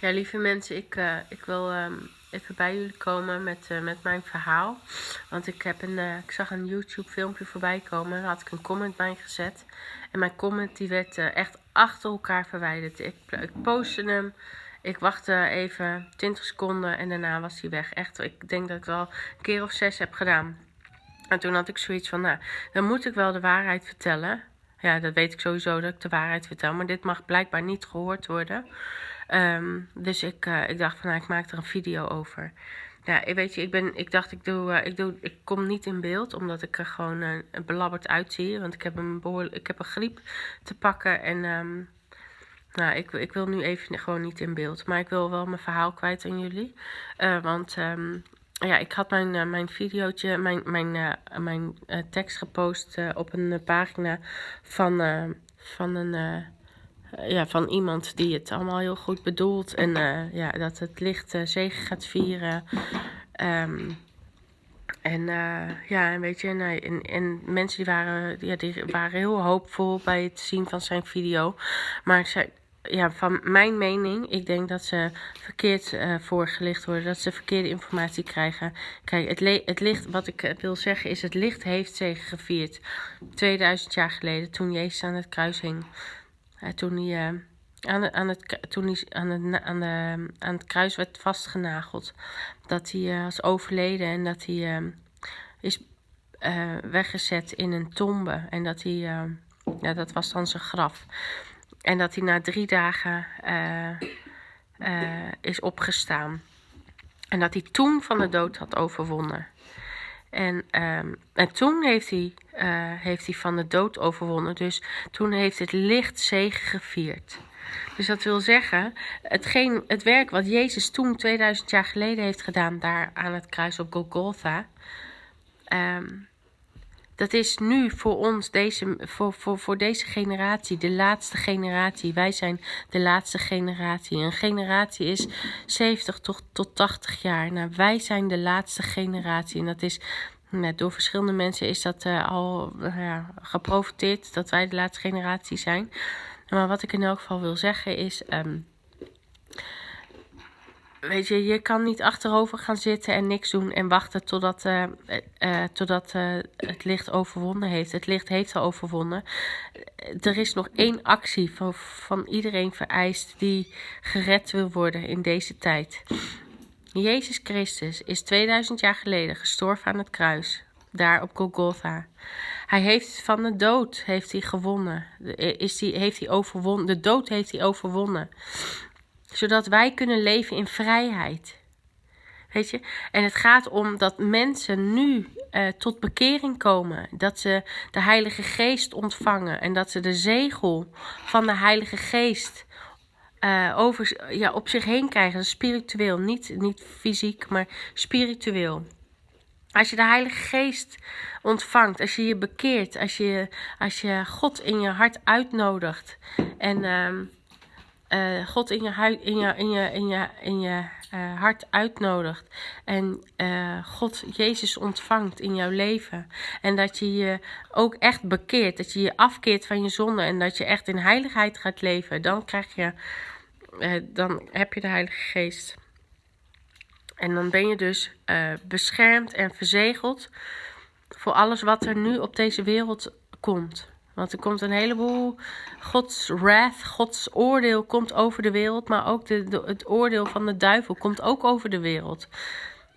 Ja, lieve mensen, ik, uh, ik wil um, even bij jullie komen met, uh, met mijn verhaal. Want ik, heb een, uh, ik zag een YouTube filmpje voorbij komen. Daar had ik een comment bij gezet. En mijn comment die werd echt achter elkaar verwijderd. Ik, ik postte hem. Ik wachtte even 20 seconden en daarna was hij weg. Echt, ik denk dat ik wel een keer of zes heb gedaan. En toen had ik zoiets van, nou, dan moet ik wel de waarheid vertellen. Ja, dat weet ik sowieso dat ik de waarheid vertel. Maar dit mag blijkbaar niet gehoord worden. Um, dus ik, uh, ik dacht van, nou, ik maak er een video over. Ja, weet je, ik, ben, ik dacht, ik, doe, uh, ik, doe, ik kom niet in beeld, omdat ik er gewoon uh, belabberd uitzie. Want ik heb een, behoorlijk, ik heb een griep te pakken en... Um, nou, ik, ik wil nu even gewoon niet in beeld. Maar ik wil wel mijn verhaal kwijt aan jullie. Want um, ja, ik had mijn, mijn videootje, mijn, mijn, mijn tekst gepost op een pagina van, van een ja, van iemand die het allemaal heel goed bedoelt. En uh, ja, dat het licht uh, zegen gaat vieren. Um, en ja, en weet je, en, en, en, mensen die waren, ja, die waren heel hoopvol bij het zien van zijn video. Maar zij, ja, van mijn mening, ik denk dat ze verkeerd uh, voorgelicht worden, dat ze verkeerde informatie krijgen. Kijk, het, het licht, wat ik wil zeggen is, het licht heeft zegen gevierd. 2000 jaar geleden, toen Jezus aan het kruis hing. Toen hij, uh, aan, aan, het, toen hij aan, het, aan, de, aan het kruis werd vastgenageld. Dat hij uh, was overleden en dat hij is weggezet in een tombe. En dat hij, ja, dat was dan zijn graf. En dat hij na drie dagen is opgestaan. En dat hij toen van de dood had overwonnen. En, um, en toen heeft hij, uh, heeft hij van de dood overwonnen. Dus toen heeft het licht zegen gevierd. Dus dat wil zeggen, het werk wat Jezus toen 2000 jaar geleden heeft gedaan, daar aan het kruis op Golgotha. Um, dat is nu voor ons, deze, voor, voor, voor deze generatie, de laatste generatie. Wij zijn de laatste generatie. Een generatie is 70 tot, tot 80 jaar. Nou, wij zijn de laatste generatie. En dat is, nou, door verschillende mensen is dat uh, al ja, geprofiteerd dat wij de laatste generatie zijn. Maar wat ik in elk geval wil zeggen is. Um, weet je, je kan niet achterover gaan zitten en niks doen en wachten totdat, uh, totdat het licht overwonnen heeft. Het licht heeft al overwonnen. Er is nog één actie van, van iedereen vereist die gered wil worden in deze tijd. Jezus Christus is 2000 jaar geleden gestorven aan het kruis, daar op Golgotha. Hij heeft van de dood heeft hij gewonnen. Is die, heeft hij overwonnen. De dood heeft hij overwonnen zodat wij kunnen leven in vrijheid. Weet je? En het gaat om dat mensen nu uh, tot bekering komen. Dat ze de Heilige Geest ontvangen. En dat ze de zegel van de Heilige Geest uh, over, ja, op zich heen krijgen. Spiritueel. Niet, niet fysiek, maar spiritueel. Als je de Heilige Geest ontvangt, als je je bekeert, als je, als je God in je hart uitnodigt. En. Uh, uh, God in je, in je, in je, in je, uh, hart uitnodigt. En uh, God Jezus ontvangt in jouw leven. En dat je je ook echt bekeert. Dat je je afkeert van je zonde. En dat je echt in heiligheid gaat leven. Dan krijg je, dan heb je de Heilige Geest. En dan ben je dus beschermd en verzegeld voor alles wat er nu op deze wereld komt. Want er komt een heleboel Gods wrath, Gods oordeel komt over de wereld. Maar ook de, het oordeel van de duivel komt ook over de wereld.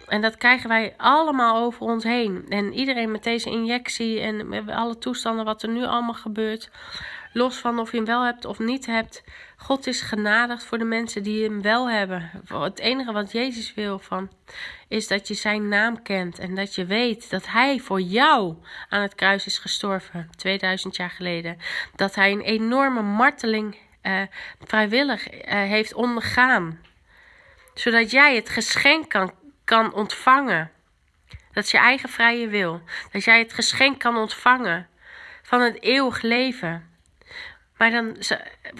En dat krijgen wij allemaal over ons heen. En iedereen met deze injectie en alle toestanden wat er nu allemaal gebeurt. Los van of je hem wel hebt of niet hebt. God is genadigd voor de mensen die hem wel hebben. Het enige wat Jezus wil van is dat je zijn naam kent en dat je weet dat hij voor jou aan het kruis is gestorven 2000 jaar geleden. Dat hij een enorme marteling uh, vrijwillig uh, heeft ondergaan. Zodat jij het geschenk kan, kan ontvangen. Dat is je eigen vrije wil. Dat jij het geschenk kan ontvangen van het eeuwig leven. Maar dan,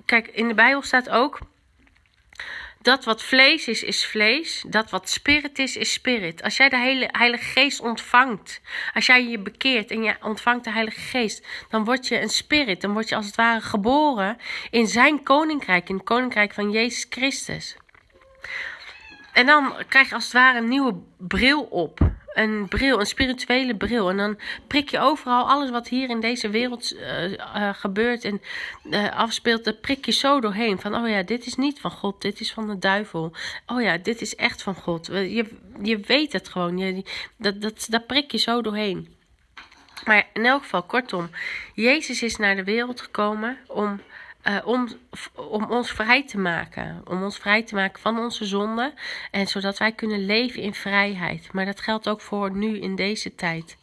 kijk, in de Bijbel staat ook. Dat wat vlees is, is vlees. Dat wat spirit is, is spirit. Als jij de hele Heilige Geest ontvangt. Als jij je bekeert en je ontvangt de Heilige Geest. Dan word je een spirit. Dan word je als het ware geboren in zijn koninkrijk. In het koninkrijk van Jezus Christus. En dan krijg je als het ware een nieuwe bril op. Een bril, een spirituele bril. En dan prik je overal alles wat hier in deze wereld uh, gebeurt en uh, afspeelt. Dat prik je zo doorheen. Van, oh ja, dit is niet van God, dit is van de duivel. Oh ja, dit is echt van God. Je, je weet het gewoon. Je, dat, dat, dat prik je zo doorheen. Maar in elk geval, kortom, Jezus is naar de wereld gekomen om uh, om, om ons vrij te maken. Om ons vrij te maken van onze zonde. En zodat wij kunnen leven in vrijheid. Maar dat geldt ook voor nu in deze tijd.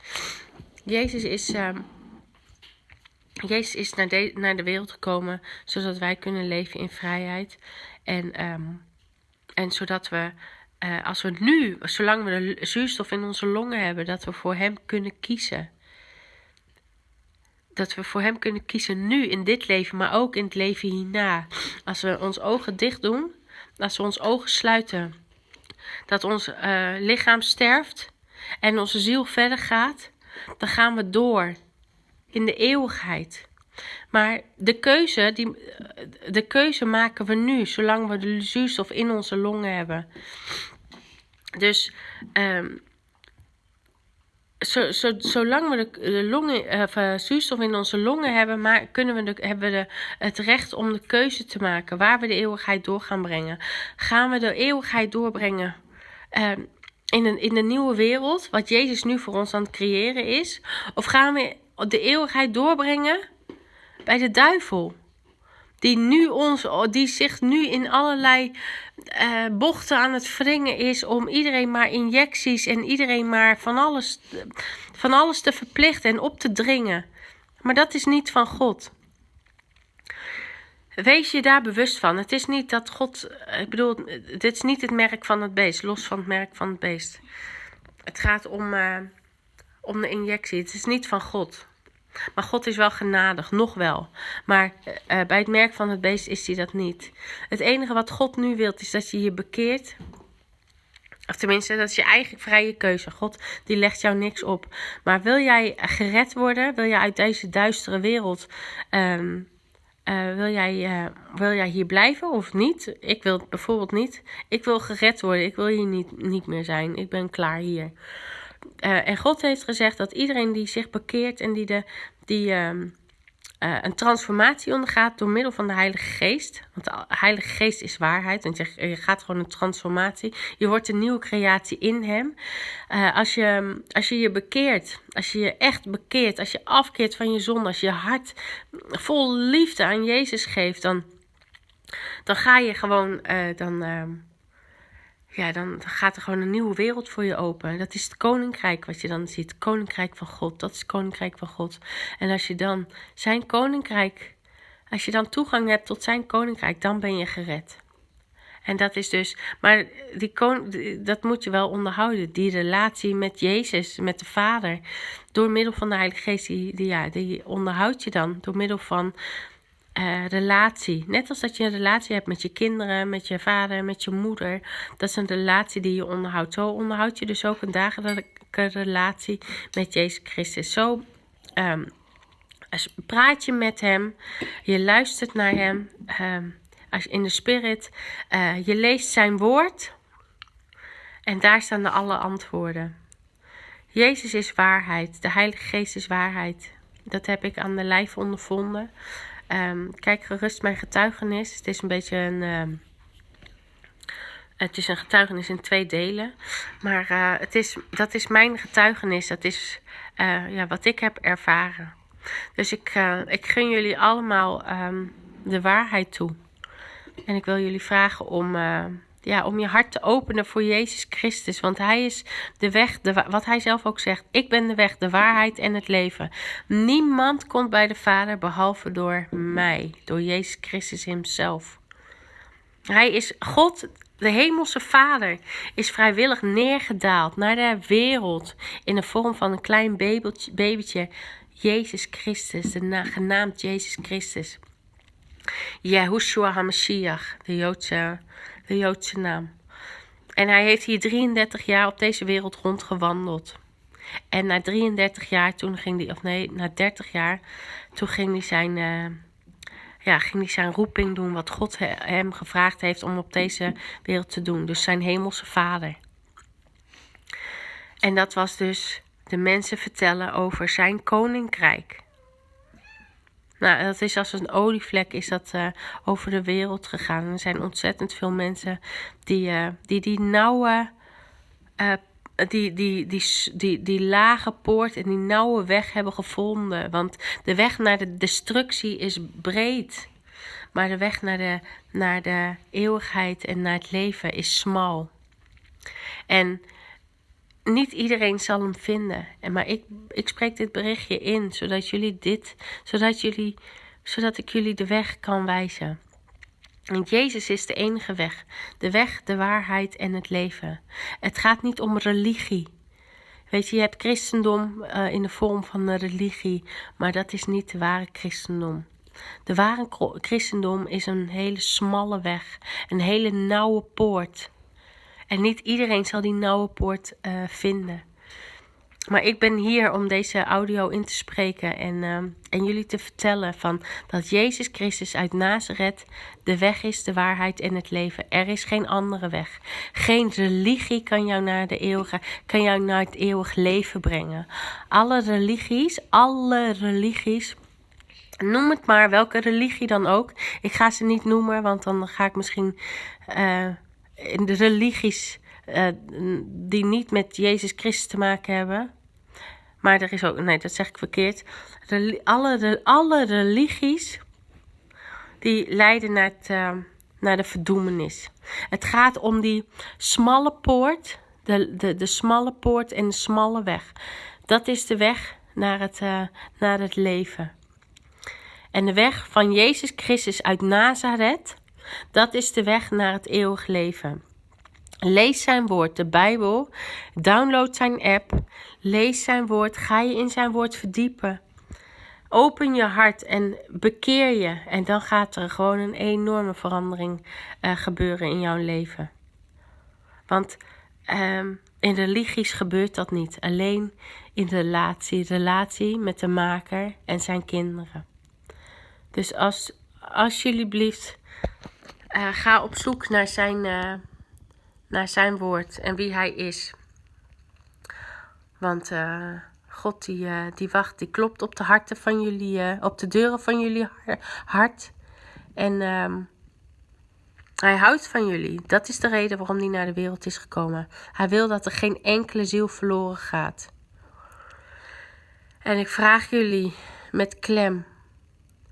Jezus is, uh, Jezus is naar, de, naar de wereld gekomen. Zodat wij kunnen leven in vrijheid. En, um, en zodat we. Uh, als we nu, zolang we de zuurstof in onze longen hebben, dat we voor Hem kunnen kiezen dat we voor Hem kunnen kiezen nu in dit leven, maar ook in het leven hierna. Als we ons ogen dicht doen, als we ons ogen sluiten, dat ons uh, lichaam sterft en onze ziel verder gaat, dan gaan we door in de eeuwigheid. Maar de keuze, die, de keuze maken we nu, zolang we de zuurstof in onze longen hebben. Dus um, zo, zo, zolang we de, longen, of, uh, zuurstof in onze longen hebben, maar kunnen we hebben we het recht om de keuze te maken waar we de eeuwigheid door gaan brengen. Gaan we de eeuwigheid doorbrengen uh, in, een, in de nieuwe wereld, wat Jezus nu voor ons aan het creëren is? Of gaan we de eeuwigheid doorbrengen bij de duivel? Die, nu ons, die zich nu in allerlei uh, bochten aan het wringen is om iedereen maar injecties en iedereen maar van alles, van alles te verplichten en op te dringen. Maar dat is niet van God. Wees je daar bewust van. Het is niet dat God. Ik bedoel, dit is niet het merk van het beest, los van het merk van het beest. Het gaat om, uh, om de injectie. Het is niet van God. Maar God is wel genadig, nog wel. Maar uh, bij het merk van het beest is hij dat niet. Het enige wat God nu wilt is dat je je bekeert. Of tenminste, dat is je eigen vrije keuze. God die legt jou niks op. Maar wil jij gered worden? Wil jij uit deze duistere wereld... Um, uh, wil, jij, wil jij hier blijven of niet? Ik wil bijvoorbeeld niet. Ik wil gered worden. Ik wil hier niet, niet meer zijn. Ik ben klaar hier. Uh, en God heeft gezegd dat iedereen die zich bekeert en die, de, die uh, uh, een transformatie ondergaat door middel van de Heilige Geest. Want de Heilige Geest is waarheid. Want je, je gaat gewoon een transformatie. Je wordt een nieuwe creatie in Hem. als, je, als je je bekeert, als je je echt bekeert, als je afkeert van je zonde, als je je hart vol liefde aan Jezus geeft, dan, dan ga je gewoon. dan ehm, ja, dan gaat er gewoon een nieuwe wereld voor je open. Dat is het koninkrijk wat je dan ziet. Koninkrijk van God. Dat is het koninkrijk van God. En als je dan zijn koninkrijk, als je dan toegang hebt tot zijn koninkrijk, dan ben je gered. En dat is dus, maar die dat moet je wel onderhouden. Die relatie met Jezus, met de Vader, door middel van de Heilige Geest, die, die, ja, die onderhoud je dan door middel van uh, relatie. Net als dat je een relatie hebt met je kinderen, met je vader, met je moeder. Dat is een relatie die je onderhoudt. Zo onderhoud je dus ook een dagelijkse relatie met Jezus Christus. Zo um, praat je met hem, je luistert naar hem um, als in de spirit. Uh, je leest zijn woord en daar staan de alle antwoorden. Jezus is waarheid, de Heilige Geest is waarheid. Dat heb ik aan de lijf ondervonden. Um, kijk gerust mijn getuigenis. Het is een beetje een. Um, het is een getuigenis in twee delen. Maar uh, het is, dat is mijn getuigenis. Dat is uh, ja, wat ik heb ervaren. Dus ik, uh, ik gun jullie allemaal um, de waarheid toe. En ik wil jullie vragen om ja, om je hart te openen voor Jezus Christus. Want Hij is de weg, de, wat Hij zelf ook zegt. Ik ben de weg, de waarheid en het leven. Niemand komt bij de Vader behalve door mij, door Jezus Christus Hemzelf. Hij is God, de Hemelse Vader, is vrijwillig neergedaald naar de wereld in de vorm van een klein babytje Jezus Christus, de genaamd Jezus Christus. Yahushua HaMashiach, de Joodse de Joodse naam. En hij heeft hier 33 jaar op deze wereld rondgewandeld. En na 33 jaar, toen ging hij, of nee, na 30 jaar, toen ging hij zijn, uh, ja, ging hij zijn roeping doen, wat God hem gevraagd heeft om op deze wereld te doen. Dus zijn hemelse vader. En dat was dus de mensen vertellen over zijn koninkrijk. Nou, dat is als een olievlek is dat uh, over de wereld gegaan. Er zijn ontzettend veel mensen die uh, die, die nauwe, die, die, die, die, die lage poort en die nauwe weg hebben gevonden. Want de weg naar de destructie is breed. Maar de weg naar de, naar de eeuwigheid en naar het leven is smal. En niet iedereen zal hem vinden. En maar ik, ik spreek dit berichtje in, zodat jullie dit, zodat jullie, zodat ik jullie de weg kan wijzen. Want Jezus is de enige weg, de weg, de waarheid en het leven. Het gaat niet om religie. Weet je, je hebt christendom uh, in de vorm van een religie, maar dat is niet de ware christendom. De ware christendom is een hele smalle weg, een hele nauwe poort. En niet iedereen zal die nauwe poort uh, vinden. Maar ik ben hier om deze audio in te spreken en, uh, en jullie te vertellen van dat Jezus Christus uit Nazareth de weg is, de waarheid en het leven. Er is geen andere weg. Geen religie kan jou naar de eeuwige, kan jou naar het eeuwig leven brengen. Alle religies, alle religies Noem het maar, welke religie dan ook. Ik ga ze niet noemen, want dan ga ik misschien uh, in de religies uh, die niet met Jezus Christus te maken hebben. Maar er is ook, nee, dat zeg ik verkeerd. alle, de, alle religies die leiden naar, uh, naar de verdoemenis. Het gaat om die smalle poort, de, de, de smalle poort en de smalle weg. Dat is de weg naar het, uh, naar het leven. En de weg van Jezus Christus uit Nazareth, dat is de weg naar het eeuwig leven. Lees zijn woord, de Bijbel. Download zijn app. Lees zijn woord. Ga je in zijn woord verdiepen. Open je hart en bekeer je. En dan gaat er gewoon een enorme verandering uh, gebeuren in jouw leven. Want um, in religies gebeurt dat niet. Alleen in de relatie. Relatie met de maker en zijn kinderen. Dus als, als jullie uh, ga op zoek naar zijn, uh, naar zijn woord en wie hij is. Want uh, God die, die wacht, die klopt op de harten van jullie, op de deuren van jullie hart. En um, hij houdt van jullie. Dat is de reden waarom hij naar de wereld is gekomen. Hij wil dat er geen enkele ziel verloren gaat. En ik vraag jullie met klem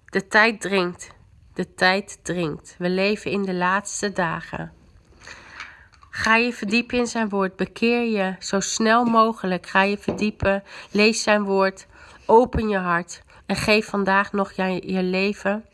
de tijd dringt. De tijd dringt. We leven in de laatste dagen. Ga je verdiepen in zijn woord. Bekeer je zo snel mogelijk. Ga je verdiepen. Lees zijn woord. Open je hart. En geef vandaag nog je, je leven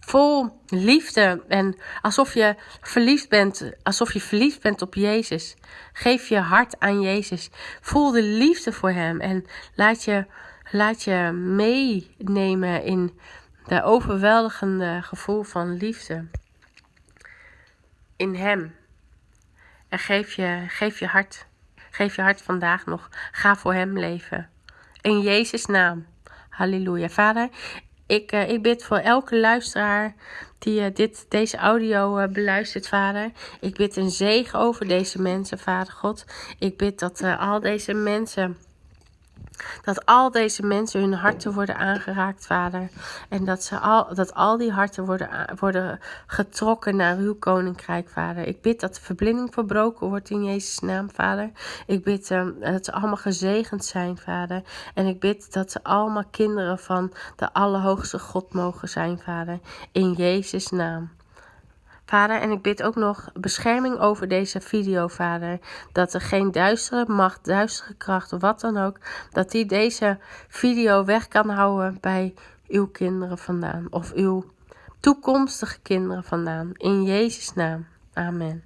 vol liefde. En alsof je verliefd bent. Alsof je verliefd bent op Jezus. Geef je hart aan Jezus. Voel de liefde voor hem. En laat je, laat je meenemen in de overweldigende gevoel van liefde in Hem. En geef je, geef je hart, geef je hart vandaag nog. Ga voor Hem leven. In Jezus' naam. Halleluja. Vader, ik, uh, ik bid voor elke luisteraar die uh, dit, deze audio uh, beluistert, Vader. Ik bid een zegen over deze mensen, Vader God. Ik bid dat al deze mensen dat al deze mensen hun harten worden aangeraakt, Vader. En dat, ze al, dat al die harten worden, worden getrokken naar uw koninkrijk, Vader. Ik bid dat de verblinding verbroken wordt in Jezus' naam, Vader. Ik bid um, dat ze allemaal gezegend zijn, Vader. En ik bid dat ze allemaal kinderen van de Allerhoogste God mogen zijn, Vader. In Jezus' naam. Vader, en ik bid ook nog bescherming over deze video, Vader. Dat er geen duistere macht, duistere kracht, wat dan ook, dat die deze video weg kan houden bij uw kinderen vandaan. Of uw toekomstige kinderen vandaan. In Jezus' naam. Amen.